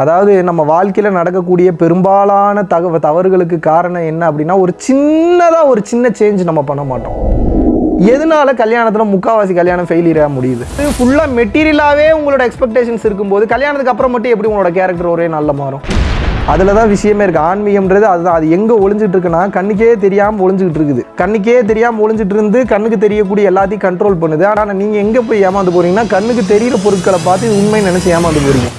அதாவது நம்ம வாழ்க்கையில் நடக்கக்கூடிய பெரும்பாலான தகவ தவறுகளுக்கு காரணம் என்ன அப்படின்னா ஒரு சின்னதாக ஒரு சின்ன சேஞ்ச் நம்ம பண்ண மாட்டோம். எதனால கல்யாணத்தில் முக்காவாசி கல்யாணம் ஃபெயிலியராக முடியுது? இது ஃபுல்லாக மெட்டீரியலாகவே உங்களோட எக்ஸ்பெக்டேஷன்ஸ் இருக்கும்போது கல்யாணத்துக்கு அப்புறம் மட்டும் எப்படி உங்களோட கேரக்டர் ஒரே நல்ல மாறும்? அதில் தான் விஷயமே இருக்குது ஆன்மீகம்ன்றது அதுதான். அது எங்கே ஒளிஞ்சிட்டு இருக்குன்னா கண்ணுக்கே தெரியாமல் ஒளிஞ்சிக்கிட்டு இருக்குது. கண்ணுக்கே தெரியாமல் ஒளிஞ்சிட்டு இருந்து கண்ணுக்கு தெரியக்கூடிய எல்லாத்தையும் கண்ட்ரோல் பண்ணுது. ஆனால் நீங்கள் எங்கே போய் ஏமாந்து போகிறீங்கன்னா கண்ணுக்கு தெரியிற பொருட்களை பார்த்து இது உண்மை நினச்சி ஏமாந்து போகிறீங்க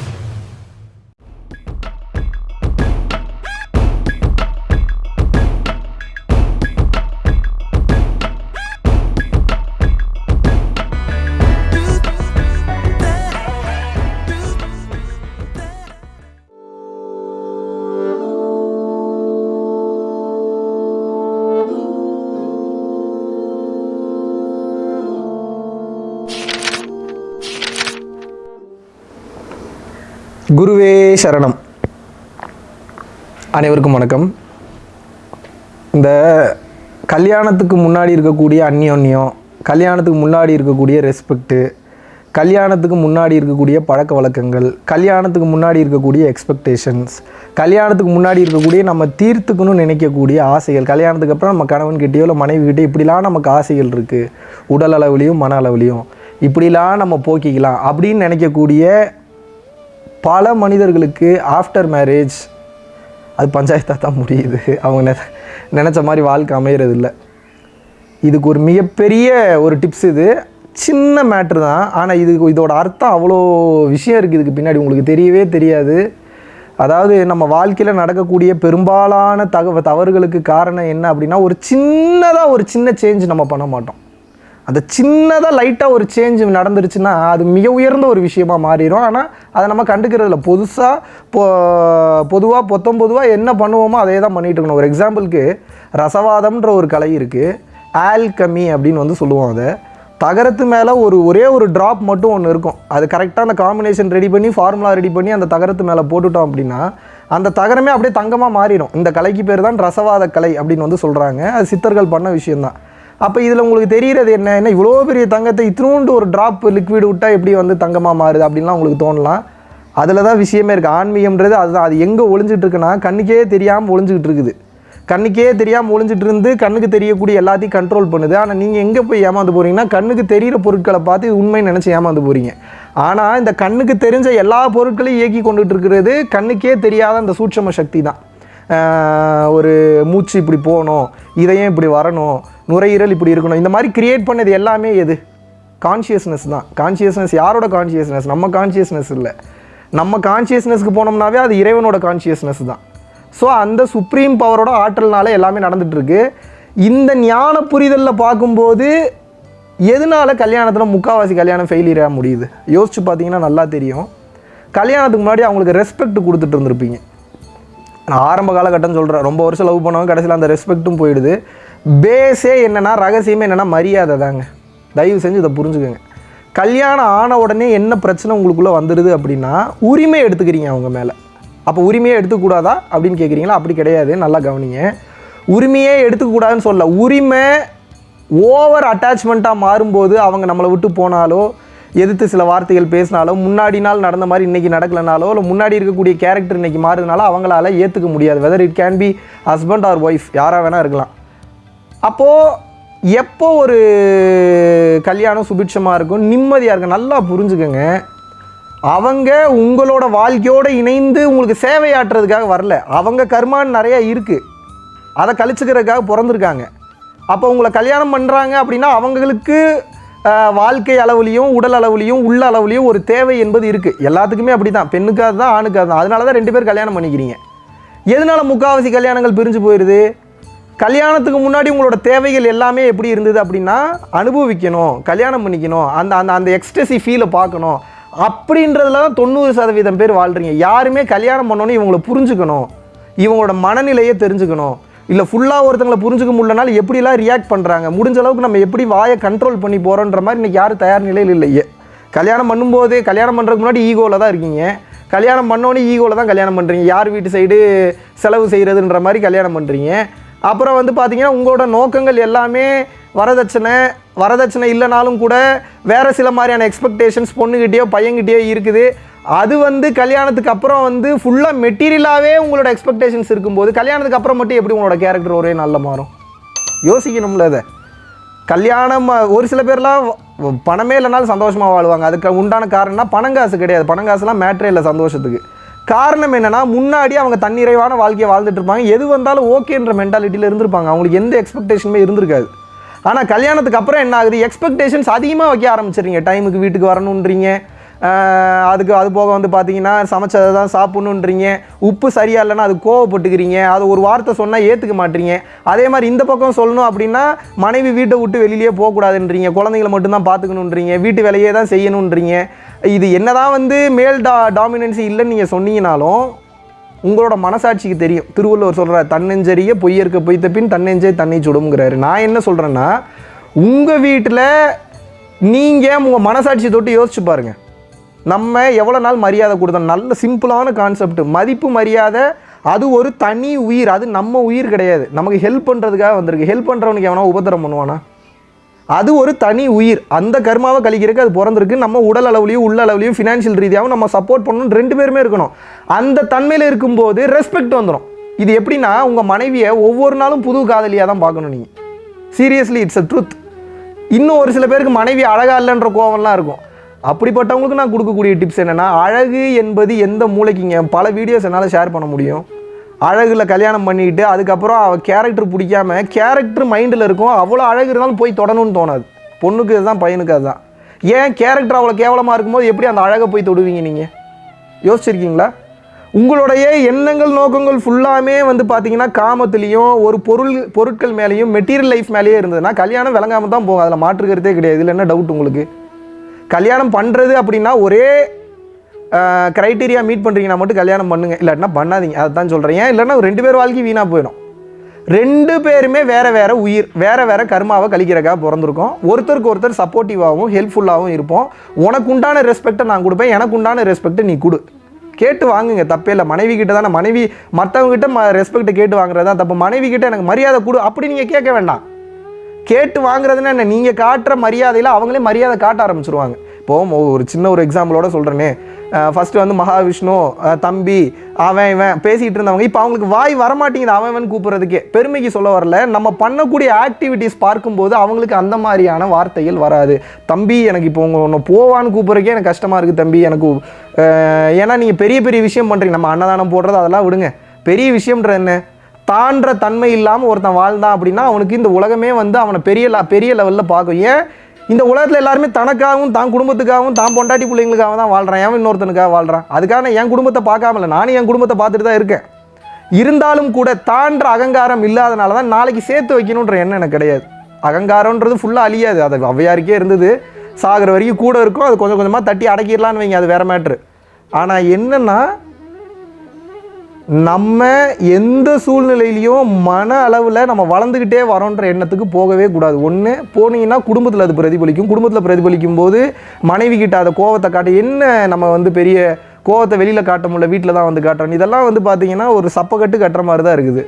குருவே சரணம். அனைவருக்கும் வணக்கம். இந்த கல்யாணத்துக்கு முன்னாடி இருக்கக்கூடிய அந்யோன்யம் கல்யாணத்துக்கு முன்னாடி இருக்கக்கூடிய ரெஸ்பெக்ட்டு கல்யாணத்துக்கு முன்னாடி இருக்கக்கூடிய பழக்க வழக்கங்கள் கல்யாணத்துக்கு முன்னாடி இருக்கக்கூடிய எக்ஸ்பெக்டேஷன்ஸ் கல்யாணத்துக்கு முன்னாடி இருக்கக்கூடிய நம்ம தீர்த்துக்கணும்னு நினைக்கக்கூடிய ஆசைகள் கல்யாணத்துக்கு அப்புறம் நம்ம கணவன்கிட்டயோ இல்லை மனைவிக்கிட்டே இப்படிலாம் நமக்கு ஆசைகள் இருக்குது உடல் அளவுலையும் மன அளவுலையும். இப்படிலாம் நம்ம போக்கிக்கலாம் அப்படின்னு நினைக்கக்கூடிய பல மனிதர்களுக்கு ஆஃப்டர் மேரேஜ் அது பஞ்சாயத்தாக தான் முடியுது. அவங்க நெ நினச்ச மாதிரி வாழ்க்கை அமையிறது இல்லை இதுக்கு ஒரு மிகப்பெரிய ஒரு டிப்ஸ் இது. சின்ன மேட்ரு தான். ஆனால் இது இதோட அர்த்தம் அவ்வளோ விஷயம் இருக்குது இதுக்கு பின்னாடி உங்களுக்கு தெரியவே தெரியாது. அதாவது நம்ம வாழ்க்கையில் நடக்கக்கூடிய பெரும்பாலான தகவ தவறுகளுக்கு காரணம் என்ன அப்படின்னா ஒரு சின்னதாக ஒரு சின்ன சேஞ்ச் நம்ம பண்ண மாட்டோம். அந்த சின்னதாக லைட்டாக ஒரு சேஞ்ச் நடந்துருச்சுன்னா அது மிக உயர்ந்த ஒரு விஷயமா மாறிடும் ஆனால் அதை நம்ம கண்டுக்கிறதில்ல. புதுசாக பொ பொதுவாக பொத்தம் பொதுவாக என்ன பண்ணுவோமோ அதே தான் பண்ணிட்டு இருக்கணும். ஒரு எக்ஸாம்பிளுக்கு ரசவாதம்ன்ற ஒரு கலை இருக்குது ஆல்கமி அப்படின்னு வந்து சொல்லுவோம் அதை. தகரத்து மேலே ஒரு ஒரே ஒரு ட்ராப் மட்டும் ஒன்று இருக்கும். அது கரெக்டாக அந்த காம்பினேஷன் ரெடி பண்ணி ஃபார்முலா ரெடி பண்ணி அந்த தகரத்து மேலே போட்டுட்டோம் அப்படின்னா அந்த தகரமே அப்படியே தங்கமாக மாறிடும். இந்த கலைக்கு பேர் தான் ரசவாத கலை அப்படின்னு வந்து சொல்கிறாங்க அது சித்தர்கள் பண்ண விஷயம்தான். அப்போ இதில் உங்களுக்கு தெரிகிறது என்ன? என்ன இவ்வளோ பெரிய தங்கத்தை இத்தினோண்டு ஒரு ட்ராப் லிக்விட் விட்டால் எப்படி வந்து தங்கமாக மாறுது அப்படின்லாம் உங்களுக்கு தோணலாம். அதில் தான் விஷயமே இருக்குது ஆன்மீகம்ன்றது அதுதான். அது எங்கே ஒளிஞ்சிட்டு இருக்குன்னா கண்ணுக்கே தெரியாமல் ஒளிஞ்சிக்கிட்டு இருக்குது கண்ணுக்கே தெரியாமல் ஒளிஞ்சிட்டு இருந்து கண்ணுக்கு தெரியக்கூடிய எல்லாத்தையும் கண்ட்ரோல் பண்ணுது. ஆனால் நீங்கள் எங்கே போய் ஏமாந்து போகிறீங்கன்னா கண்ணுக்கு தெரியிற பொருட்களை பார்த்து இது நினச்சி ஏமாந்து போகிறீங்க ஆனால் இந்த கண்ணுக்கு தெரிஞ்ச எல்லா பொருட்களையும் இயக்கி கொண்டுட்டு இருக்கிறது கண்ணுக்கே தெரியாத அந்த சூட்சம சக்தி தான். ஒரு மூச்சு இப்படி போகணும் இதயம் இப்படி வரணும் நுரையீரல் இப்படி இருக்கணும் இந்த மாதிரி க்ரியேட் பண்ணது எல்லாமே எது? கான்ஷியஸ்னஸ் தான். கான்ஷியஸ்னஸ் யாரோட கான்ஷியஸ்னஸ் நம்ம கான்ஷியஸ்னஸ் இல்லை. நம்ம கான்ஷியஸ்னஸ்க்கு போனோம்னாவே அது இறைவனோட கான்ஷியஸ்னஸ் தான். ஸோ அந்த சுப்ரீம் பவரோட ஆற்றல்னால எல்லாமே நடந்துகிட்ருக்கு இந்த ஞான புரிதலில் பார்க்கும்போது எதனால கல்யாணத்தில் முக்காவாசி கல்யாணம் ஃபெயிலியராக முடியுது? யோசிச்சு பார்த்தீங்கன்னா நல்லா தெரியும். கல்யாணத்துக்கு முன்னாடி அவங்களுக்கு ரெஸ்பெக்ட் கொடுத்துட்டு இருந்திருப்பீங்க. நான் ஆரம்ப காலகட்டம் சொல்கிறேன் ரொம்ப வருஷம் லவ் பண்ணவங்க கடைசியில் அந்த ரெஸ்பெக்ட்டும் போயிடுது. பேஸே என்னென்னா ரகசியமே என்னென்னா மரியாதை தாங்க. தயவு செஞ்சு இதை புரிஞ்சுக்கோங்க. கல்யாணம் ஆன உடனே என்ன பிரச்சனை உங்களுக்குள்ளே வந்துடுது அப்படின்னா உரிமை எடுத்துக்கிறீங்க அவங்க மேலே. அப்போ உரிமையே எடுத்துக்கூடாதா அப்படின்னு கேட்குறீங்களா அப்படி கிடையாது. நல்லா கவனிங்க. உரிமையே எடுத்துக்கூடாதுன்னு சொல்ல உரிமை ஓவர் அட்டாச்மெண்ட்டாக மாறும்போது அவங்க நம்மளை விட்டு போனாலோ எதிர்த்து சில வார்த்தைகள் பேசினாலோ முன்னாடி நாள் நடந்த மாதிரி இன்றைக்கி நடக்கலனாலோ இல்லை முன்னாடி இருக்கக்கூடிய கேரக்டர் இன்றைக்கி மாறுதுனால அவங்களால ஏற்றுக்க முடியாது. Whether it can be husband or wife யாராக வேணால் இருக்கலாம். அப்போது எப்போ ஒரு கல்யாணம் சுபிட்சமாக இருக்கும் நிம்மதியாக இருக்கும் நல்லா புரிஞ்சுக்கோங்க. அவங்க உங்களோட வாழ்க்கையோடு இணைந்து உங்களுக்கு சேவையாற்றுறதுக்காக வரல. அவங்க கர்மான்னு நிறையா இருக்குது அதை கழிச்சுக்கிறதுக்காக பிறந்திருக்காங்க. அப்போ உங்களை கல்யாணம் பண்ணுறாங்க அப்படின்னா அவங்களுக்கு வாழ்க்கை அளவுலையும் உடல் அளவுலையும் உள்ள அளவுலையும் ஒரு தேவை என்பது இருக்குது எல்லாத்துக்குமே அப்படி தான் பெண்ணுக்கு அதுதான் ஆணுக்கு அதுதான். அதனால தான் ரெண்டு பேர் கல்யாணம் பண்ணிக்கிறீங்க. எதனால முக்காவாசி கல்யாணங்கள் பிரிஞ்சு போயிடுது கல்யாணத்துக்கு முன்னாடி உங்களோட தேவைகள் எல்லாமே எப்படி இருந்தது அப்படின்னா அனுபவிக்கணும் கல்யாணம் பண்ணிக்கணும் அந்த அந்த அந்த எக்ஸ்ட்ரெசி ஃபீலை பார்க்கணும். அப்படின்றதுல தான் தொண்ணூறு சதவீதம் பேர் வாழ்கிறீங்க யாருமே கல்யாணம் பண்ணோன்னு இவங்களை புரிஞ்சுக்கணும். இவங்களோட மனநிலையை தெரிஞ்சுக்கணும். இல்லை ஃபுல்லாக ஒருத்தங்களை புரிஞ்சுக்க முடியலனால எப்படிலாம் ரியாக்ட் பண்ணுறாங்க முடிஞ்ச அளவுக்கு நம்ம எப்படி வாயை கண்ட்ரோல் பண்ணி போகிறோன்ற மாதிரி இன்னைக்கு யாரும் தயார் நிலையில் இல்லையே. கல்யாணம் பண்ணும்போதே கல்யாணம் பண்ணுறதுக்கு முன்னாடி ஈகோவில் தான் இருக்கீங்க. கல்யாணம் பண்ணோன்னே ஈகோவில் தான் கல்யாணம் பண்ணுறீங்க யார் வீட்டு சைடு செலவு செய்கிறதுன்ற மாதிரி கல்யாணம் பண்ணுறீங்க அப்புறம் வந்து பார்த்திங்கன்னா உங்களோட நோக்கங்கள் எல்லாமே வரதட்சணை வரதட்சணை இல்லைனாலும் கூட வேறு சில மாதிரியான எக்ஸ்பெக்டேஷன்ஸ் பொண்ணுக்கிட்டேயோ பையன்கிட்டேயோ இருக்குது. அது வந்து கல்யாணத்துக்கு அப்புறம் வந்து ஃபுல்லாக மெட்டீரியலாகவே உங்களோட எக்ஸ்பெக்டேஷன்ஸ் இருக்கும்போது கல்யாணத்துக்கு அப்புறம் மட்டும் எப்படி உங்களோட கேரக்டர் ஒரே நல்ல மாறும்? யோசிக்கணும்ல அதை கல்யாணம் ஒரு சில பேர்லாம் வ- பணமே இல்லைனாலும் சந்தோஷமாக வாழ்வாங்க. அதுக்கு உண்டான காரணம்னா பணங்காசு கிடையாது. பணங்காசுலாம் மேட்ரே இல்லை சந்தோஷத்துக்கு. காரணம் என்னென்னா முன்னாடி அவங்க தன்னிறைவான வாழ்க்கையை வாழ்ந்துட்டு இருப்பாங்க. எது வந்தாலும் ஓகேன்ற மென்டாலிட்டியில் இருந்திருப்பாங்க. அவங்களுக்கு எந்த எக்ஸ்பெக்டேஷனுமே இருந்திருக்காது. ஆனால் கல்யாணத்துக்கு அப்புறம் என்ன ஆகுது? எக்ஸ்பெக்டேஷன்ஸ் அதிகமாக வைக்க ஆரம்பிச்சிடுறீங்க. டைமுக்கு வீட்டுக்கு வரணுன்றீங்க. அதுக்கு அது போக வந்து பார்த்தீங்கன்னா சமைச்சதை தான் சாப்பிட்ணுன்றீங்க. உப்பு சரியா இல்லைன்னா அது கோவப்பட்டுக்கிறீங்க. அது ஒரு வார்த்தை சொன்னால் ஏற்றுக்க மாட்டீங்க. அதே மாதிரி இந்த பக்கம் சொல்லணும் அப்படின்னா மனைவி வீட்டை விட்டு வெளியிலேயே போகக்கூடாதுன்றீங்க. குழந்தைங்களை மட்டும்தான் பார்த்துக்கணுன்றீங்க. வீட்டு வேலையே தான் செய்யணுன்றீங்க. இது என்னதான் வந்து மேல் டா டாமினன்சி இல்லைன்னு நீங்கள் சொன்னீங்கனாலும் உங்களோட மனசாட்சிக்கு தெரியும். திருவள்ளுவர் சொல்கிறார் தன்னெஞ்சரிய பொய்யற்க பொய்த்த பின் தன்னெஞ்சே தன்னை சுடுங்கிறாரு நான் என்ன சொல்கிறேன்னா உங்கள் வீட்டில் நீங்கள் உங்கள் மனசாட்சி தொட்டு யோசிச்சு பாருங்க. நம்ம எவ்வளோ நாள் மரியாதை கொடுத்தோம்? நல்ல சிம்பிளான கான்செப்ட் மதிப்பு மரியாதை அது ஒரு தனி உயிர். அது நம்ம உயிர் கிடையாது. நமக்கு ஹெல்ப் பண்ணுறதுக்காக வந்திருக்கு. ஹெல்ப் பண்ணுறவனுக்கு எவனா உபத்திரம் பண்ணுவானா? அது ஒரு தனி உயிர். அந்த கர்மாவை கழிக்கிறதுக்கு அது பிறந்திருக்கு. நம்ம உடல் அளவுலையும் உள்ள அளவுலையும் ஃபினான்ஷியல் ரீதியாகவும் நம்ம சப்போர்ட் பண்ணணும் ரெண்டு பேருமே இருக்கணும். அந்த தன்மையில் இருக்கும்போது ரெஸ்பெக்ட் வந்துடும் இது எப்படின்னா உங்கள் மனைவியை ஒவ்வொரு நாளும் புது காதலியாக தான் பார்க்கணும் நீங்கள் சீரியஸ்லி இட்ஸ் அ ட்ரூத் இன்னும் ஒரு சில பேருக்கு மனைவி அழகாக இல்லைன்ற கோவம்லாம் இருக்கும். அப்படிப்பட்டவங்களுக்கு நான் கொடுக்கக்கூடிய டிப்ஸ் என்னென்னா அழகு என்பது எந்த மூளைக்குங்க? பல வீடியோஸ் என்னால் ஷேர் பண்ண முடியும். அழகில் கல்யாணம் பண்ணிட்டு அதுக்கப்புறம் அவள் கேரக்டர் பிடிக்காம கேரக்டர் மைண்டில் இருக்கும். அவ்வளோ அழகு இருந்தாலும் போய் தொடணும்னு தோணாது. பொண்ணுக்கு இதுதான் பையனுக்கு அதுதான். ஏன் கேரக்டர் அவ்வளோ கேவலமாக இருக்கும்போது எப்படி அந்த அழகை போய் தொடுவீங்க நீங்கள் யோசிச்சிருக்கீங்களா? உங்களுடைய எண்ணங்கள் நோக்கங்கள் ஃபுல்லாமே வந்து பார்த்தீங்கன்னா காமத்துலேயும் ஒரு பொருள் பொருட்கள் மேலேயும் மெட்டீரியல் லைஃப் மேலேயே இருந்ததுன்னா கல்யாணம் விளங்காம தான் போகும். அதில் மாற்றுக்கிறதே கிடையாது. இல்லை என்ன டவுட் உங்களுக்கு? கல்யாணம் பண்ணுறது அப்படின்னா ஒரே க்ரைட்டீரியா மீட் பண்ணுறீங்கன்னா மட்டும் கல்யாணம் பண்ணுங்க. இல்லாட்டினா பண்ணாதீங்க. அதை தான் சொல்கிறேன் ஏன்? இல்லைன்னா ரெண்டு பேர் வாழ்க்கை வீணாக போயிடும். ரெண்டு பேருமே வேறு வேறு உயிர் வேறு வேறு கர்மாவை கழிக்கிறக்காக பிறந்திருக்கோம். ஒருத்தருக்கு ஒருத்தர் சப்போர்ட்டிவாகவும் ஹெல்ப்ஃபுல்லாகவும் இருப்போம். உனக்கு உண்டான ரெஸ்பெக்டை நான் கொடுப்பேன். எனக்கு உண்டான ரெஸ்பெக்டை நீ கொடு. கேட்டு வாங்குங்க. தப்பே இல்லை. மனைவி கிட்ட தானே மனைவி மற்றவங்ககிட்ட ம ரெஸ்பெக்டை கேட்டு வாங்குறது தான் தப்பு. மனைவி கிட்ட எனக்கு மரியாதை கொடு. அப்படி நீங்கள் கேட்க வேண்டாம். கேட்டு வாங்குறதுன்னா என்ன? நீங்கள் காட்டுற மரியாதையில் அவங்களே மரியாதை காட்ட ஆரம்பிச்சிருவாங்க. இப்போ ஒரு சின்ன ஒரு எக்ஸாம்பிளோட சொல்கிறேனே ஃபஸ்ட்டு வந்து மகாவிஷ்ணு தம்பி அவன் இவன் பேசிகிட்டு இருந்தவங்க. இப்போ அவங்களுக்கு வாய் வரமாட்டேங்குது அவன் இவன் கூப்பிட்றதுக்கே. பெருமைக்கு சொல்ல வரல. நம்ம பண்ணக்கூடிய ஆக்டிவிட்டீஸ் பார்க்கும்போது அவங்களுக்கு அந்த மாதிரியான வார்த்தைகள் வராது. தம்பி எனக்கு இப்போ உங்கள் ஒன்று போவான்னு கூப்பிட்றதுக்கே எனக்கு கஷ்டமாக இருக்குது தம்பி. எனக்கு ஏன்னா நீங்கள் பெரிய பெரிய விஷயம் பண்ணுறீங்க நம்ம அன்னதானம் போடுறது அதெல்லாம் விடுங்க. பெரிய விஷயம்ன்றது என்ன? தான்ற தன்மை இல்லாமல் ஒருத்தன் வாழ்ந்தான் அப்படின்னா அவனுக்கு இந்த உலகமே வந்து அவனை பெரிய பெரிய லெவலில் பார்க்கும். ஏன்? இந்த உலகத்தில் எல்லாருமே தனக்காகவும் தான் குடும்பத்துக்காகவும் தான் பொண்டாட்டி பிள்ளைங்களுக்காக தான் வாழ்கிறான் ஏன் இன்னொருத்தனுக்காக வாழ்கிறான் அதுக்கான என் குடும்பத்தை பார்க்காமல நானும் என் குடும்பத்தை பார்த்துட்டு தான் இருக்கேன். இருந்தாலும் கூட தான்ற அகங்காரம் இல்லாதனால தான் நாளைக்கு சேர்த்து வைக்கணுன்ற எண்ணம் எனக்கு கிடையாது. அகங்காரம்ன்றது ஃபுல்லாக அழியாது. அது ஔவையாருக்கே இருந்தது. சாகிற வரைக்கும் கூட இருக்கும். அது கொஞ்சம் கொஞ்சமாக தட்டி அடக்கிடலான்னு வைங்க. அது வேறு மேட்ரு ஆனால் என்னென்னா நம்ம எந்த சூழ்நிலையிலையும் மன அளவில் நம்ம வளர்ந்துக்கிட்டே வரோன்ற எண்ணத்துக்கு போகவே கூடாது. ஒன்று போனீங்கன்னா குடும்பத்தில் அது பிரதிபலிக்கும். குடும்பத்தில் பிரதிபலிக்கும் போது மனைவி கிட்ட அதை கோவத்தை காட்ட என்ன நம்ம வந்து பெரிய கோவத்தை வெளியில் காட்ட முடியல வீட்டில் தான் வந்து காட்டுறோம். இதெல்லாம் வந்து பார்த்தீங்கன்னா ஒரு சப்பக்கட்டு கட்டுற மாதிரி தான் இருக்குது.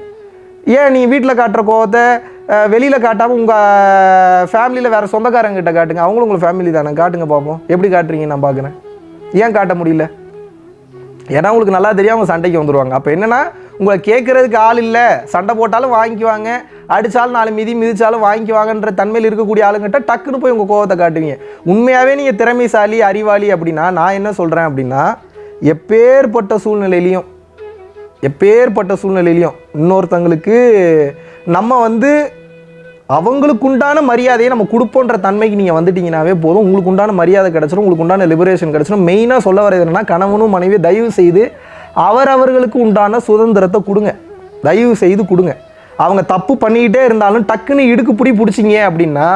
ஏன் நீ வீட்டில் காட்டுற கோவத்தை வெளியில் காட்டாமல் உங்கள் ஃபேமிலியில் வேறு சொந்தக்காரங்கிட்ட காட்டுங்க. அவங்களும் உங்கள் ஃபேமிலி தானே. காட்டுங்க பார்ப்போம் எப்படி காட்டுறீங்க நான் பார்க்குறேன் ஏன் காட்ட முடியல? ஏன்னா உங்களுக்கு நல்லா தெரியும் அவங்க சண்டைக்கு வந்துடுவாங்க அப்போ என்னன்னா உங்களை கேட்குறதுக்கு ஆள் இல்லை. சண்டை போட்டாலும் வாங்கிக்குவாங்க. அடித்தாலும் நாலு மிதி மிதித்தாலும் வாங்கிக்குவாங்கன்ற தன்மையில் இருக்கக்கூடிய ஆளுங்கிட்ட டக்குன்னு போய் உங்கள் கோவத்தை காட்டுவீங்க. உண்மையாகவே நீங்கள் திறமைசாலி அறிவாளி அப்படின்னா நான் என்ன சொல்கிறேன் அப்படின்னா எப்பேற்பட்ட சூழ்நிலையிலையும் எப்பேற்பட்ட சூழ்நிலையிலையும் இன்னொருத்தங்களுக்கு நம்ம வந்து அவங்களுக்கு உண்டான மரியாதையை நம்ம கொடுப்போன்ற தன்மைக்கு நீங்கள் வந்துட்டீங்கனாவே போதும். உங்களுக்கு உண்டான மரியாதை கிடச்சிரும் உங்களுக்கு உண்டான லிபரேஷன் கிடச்சிடும் மெயினாக சொல்ல வரது என்னன்னா கணவனும் மனைவி தயவு செய்து அவரவர்களுக்கு உண்டான சுதந்திரத்தை கொடுங்க. தயவு செய்து கொடுங்க. அவங்க தப்பு பண்ணிக்கிட்டே இருந்தாலும் டக்குன்னு இடுக்கு பிடி பிடிச்சிங்க அப்படின்னா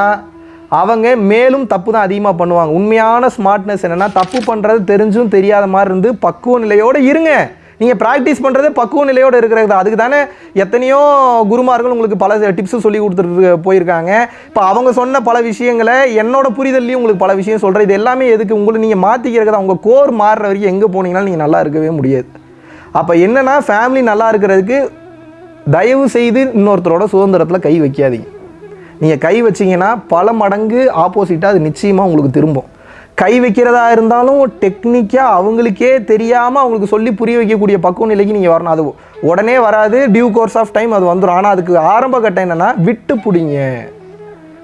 அவங்க மேலும் தப்பு தான் அதிகமாக பண்ணுவாங்க. உண்மையான ஸ்மார்ட்னஸ் என்னென்னா தப்பு பண்ணுறது தெரிஞ்சும் தெரியாத மாதிரி இருந்து பக்குவ நிலையோடு இருங்க. நீங்கள் ப்ராக்டிஸ் பண்ணுறது பக்குவ நிலையோடு இருக்கிறது அதுக்கு தானே எத்தனையோ குருமார்கள் உங்களுக்கு பல டிப்ஸும் சொல்லி கொடுத்துட்டு போயிருக்காங்க. இப்போ அவங்க சொன்ன பல விஷயங்களை என்னோட புரிதல்லையும் உங்களுக்கு பல விஷயம் சொல்கிறேன் இது எல்லாமே எதுக்கு? உங்களை நீங்கள் மாற்றிக்கிறதா உங்கள் கோர் மாறுற வரைக்கும் எங்கே போனீங்கனாலும் நீங்கள் நல்லா இருக்கவே முடியாது. அப்போ என்னென்னா ஃபேமிலி நல்லா இருக்கிறதுக்கு தயவு செய்து இன்னொருத்தரோட சுதந்திரத்தில் கை வைக்காதீங்க. நீங்கள் கை வச்சிங்கன்னா பல மடங்கு ஆப்போசிட்டாக அது நிச்சயமாக உங்களுக்கு திரும்பும். கை வைக்கிறதா இருந்தாலும் டெக்னிக்காக அவங்களுக்கே தெரியாமல் அவங்களுக்கு சொல்லி புரிய வைக்கக்கூடிய பக்குவ நிலைக்கு நீங்கள் வரணும். அது உடனே வராது. டியூ கோர்ஸ் ஆஃப் டைம் அது வந்துடும் ஆனால் அதுக்கு ஆரம்ப கட்டம் என்னென்னா விட்டு பிடிங்க.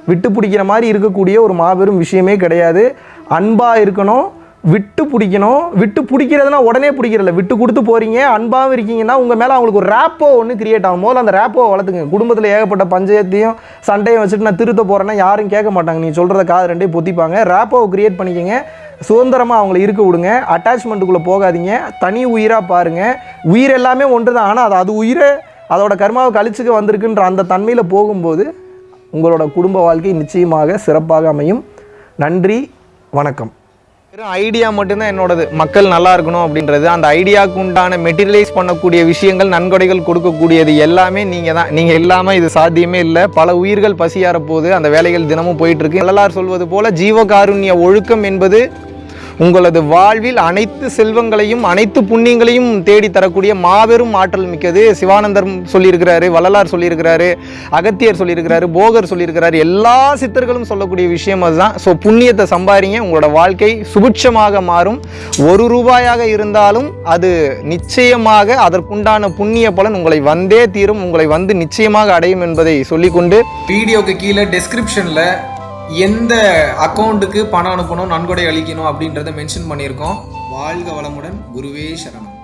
விட்டு பிடிக்கிற மாதிரி இருக்கக்கூடிய ஒரு மாபெரும் விஷயமே கிடையாது. அன்பாக இருக்கணும். விட்டு பிடிக்கணும். விட்டு பிடிக்கிறதுனா உடனே பிடிக்கிறதில்ல. விட்டு கொடுத்து போகிறீங்க அன்பாகவும் இருக்கீங்கன்னா உங்கள் மேலே அவங்களுக்கு ஒரு ரேப்போ ஒன்று கிரியேட் ஆகும். போது அந்த ரேப்போ வளர்த்துங்க. குடும்பத்தில் ஏகப்பட்ட பஞ்சாயத்தையும் சண்டையும் வச்சுட்டு நான் திருத்த போகிறேன்னா யாரும் கேட்க மாட்டாங்க. நீ சொல்கிறத காது ரெண்டே பொத்திப்பாங்க. ரேப்போவை கிரியேட் பண்ணிக்கங்க. சுதந்திரமாக அவங்கள இருக்க விடுங்க. அட்டாச்மெண்ட்டுக்குள்ளே போகாதீங்க. தனி உயிராக பாருங்கள் உயிர் எல்லாமே ஒன்று தான் ஆனால் அது அது உயிரை அதோட கர்மாவை கழிச்சுக்க வந்திருக்குன்ற அந்த தன்மையில் போகும்போது உங்களோட குடும்ப வாழ்க்கை நிச்சயமாக சிறப்பாக அமையும். நன்றி. வணக்கம். வெறும் ஐடியா மட்டும்தான் என்னோடது. மக்கள் நல்லா இருக்கணும் அப்படின்றது. அந்த ஐடியாவுக்கு உண்டான மெட்டீரியலைஸ் பண்ணக்கூடிய விஷயங்கள் நன்கொடைகள் கொடுக்கக்கூடியது எல்லாமே நீங்கள் தான். நீங்கள் இல்லாமல் இது சாத்தியமே இல்லை. பல உயிர்கள் பசியார போது அந்த வேலைகள் தினமும் போயிட்டு இருக்கு. சொல்வது போல ஜீவகாருண்ய ஒழுக்கம் என்பது உங்களது வாழ்வில் அனைத்து செல்வங்களையும் அனைத்து புண்ணியங்களையும் தேடி தரக்கூடிய மாபெரும் ஆற்றல் மிக்கது சிவானந்தர் சொல்லியிருக்கிறாரு வள்ளலார் சொல்லியிருக்கிறாரு அகத்தியர் சொல்லியிருக்கிறாரு போகர் சொல்லியிருக்கிறாரு. எல்லா சித்தர்களும் சொல்லக்கூடிய விஷயம் அதுதான். ஸோ புண்ணியத்தை சம்பாதிங்க உங்களோட வாழ்க்கை சுபிட்சமாக மாறும். ஒரு ரூபாயாக இருந்தாலும் அது நிச்சயமாக அதற்குண்டான புண்ணிய பலன் உங்களை வந்தே தீரும். உங்களை வந்து நிச்சயமாக அடையும் என்பதை சொல்லிக்கொண்டு வீடியோக்கு கீழே டெஸ்கிரிப்ஷனில் எந்த அக்கௌண்ட்டுக்கு பணம் அனுப்பணும் நன்கொடை அளிக்கணும் அப்படின்றத மென்ஷன் பண்ணியிருக்கோம். வாழ்க வளமுடன் குருவே சரணம்.